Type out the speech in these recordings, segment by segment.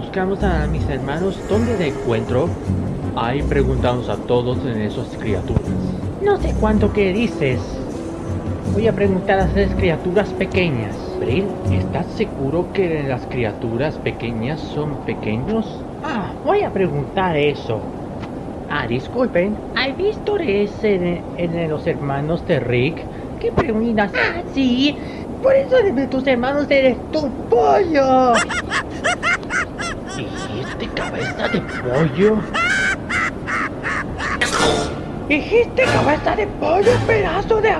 buscamos a mis hermanos, ¿dónde te encuentro? Ahí preguntamos a todos en esas criaturas. No sé cuánto que dices. Voy a preguntar a esas criaturas pequeñas. Bril, ¿estás seguro que las criaturas pequeñas son pequeños? Ah, voy a preguntar eso. Ah, disculpen, ¿has visto ese en, en los hermanos de Rick? ¿Qué preguntas? Ah, sí, por eso de tus hermanos eres tu pollo. ¿Dijiste cabeza de pollo? ¿Dijiste cabeza de pollo, pedazo de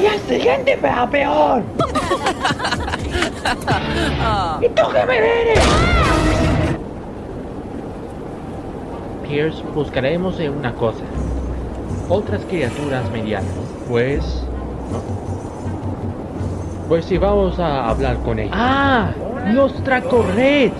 Y el siguiente va peor. ¿Y tú qué me vienes? Pierce, buscaremos en una cosa. Otras criaturas medianas. Pues... Pues si vamos a hablar con ellos. ¡Ah! ¡Los Tracorrets!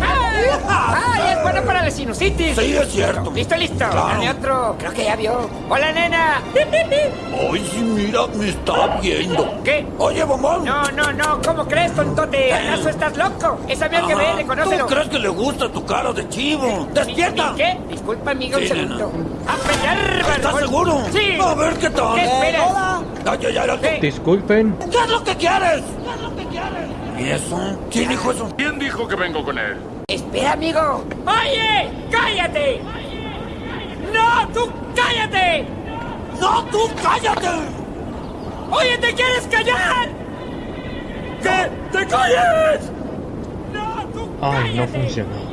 ¡Ay, es bueno para la sinusitis! Sí, es cierto. ¿Listo, listo? Claro. Dale otro. Creo que ya vio. ¡Hola, nena! Ay, sí, mira, me está viendo. ¿Qué? Oye, bombón. No, no, no. ¿Cómo crees, tontote? ¿Acaso estás loco? Es avión que ve, Ajá. reconócelo. ¿Tú crees que le gusta tu cara de chivo? ¡Despierta! ¿Y qué? Disculpa, amiga, un Sí, segundo. ¡A pelear, ¿Estás seguro? ¡Sí! A ver qué tal. ¿Qué esperas? Disculpen. ¿Qué es lo que quieres? ¿Qué es lo que quieres? ¿Y eso? ¿Quién dijo eso? ¿Quién dijo que vengo con él? Espera, amigo. ¡Oye! ¡Cállate! ¡No, tú cállate! ¡No, tú cállate! ¡Oye, te quieres callar! ¡Que te calles! ¡No, tú Ay, no cállate! funcionó.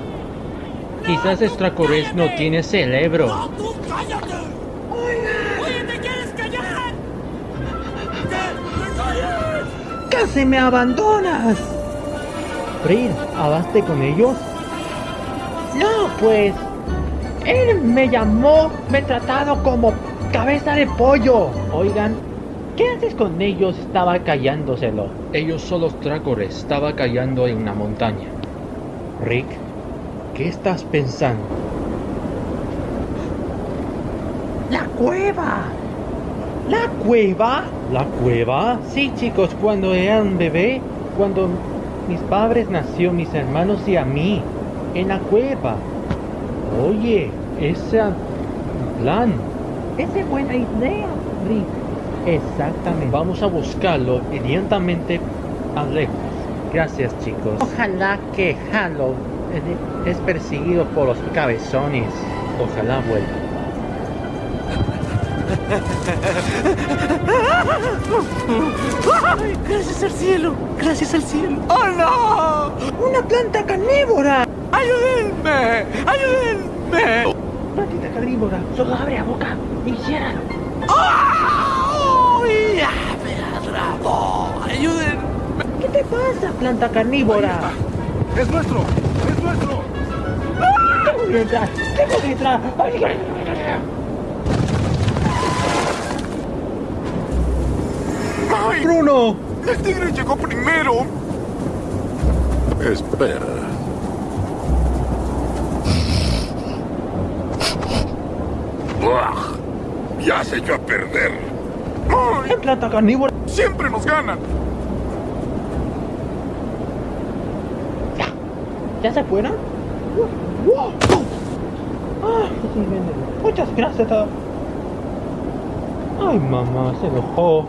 Quizás Stracorets no tiene cerebro. ¡No, tú cállate! ¡Casi me abandonas! Bril, ¿hablaste con ellos? No, pues... Él me llamó, me tratado como cabeza de pollo. Oigan, ¿qué haces con ellos? Estaba callándoselo. Ellos son los Tracores, estaba callando en una montaña. Rick, ¿qué estás pensando? ¡La cueva! ¿La cueva? ¿La cueva? Sí, chicos, cuando eran bebé, cuando mis padres nació, mis hermanos y a mí, en la cueva. Oye, ese plan. Esa es buena idea, Rick. Exactamente. Vamos a buscarlo inmediatamente a lejos. Gracias, chicos. Ojalá que Halo es perseguido por los cabezones. Ojalá vuelva. ¡Ay! ¡Gracias al cielo! ¡Gracias al cielo! ¡Oh, no! ¡Una planta carnívora! ¡Ayúdenme! ¡Ayúdenme! Plantita carnívora, solo abre la boca y ciérralo. ¡Ay! ¡Ya me atrapó! ¡Ayúdenme! ¿Qué te pasa, planta carnívora? ¡Es nuestro! ¡Es nuestro! Tengo que entrar, tengo que entrar. ¡Ay! Bruno, ¡El tigre llegó primero! Espera. ¡Buah! Ya se echó a perder. ¡Ay! en planta carnívora. ¡Siempre nos ganan! ¿Ya se fueron? Ah. Muchas gracias. Ay, mamá, se enojó.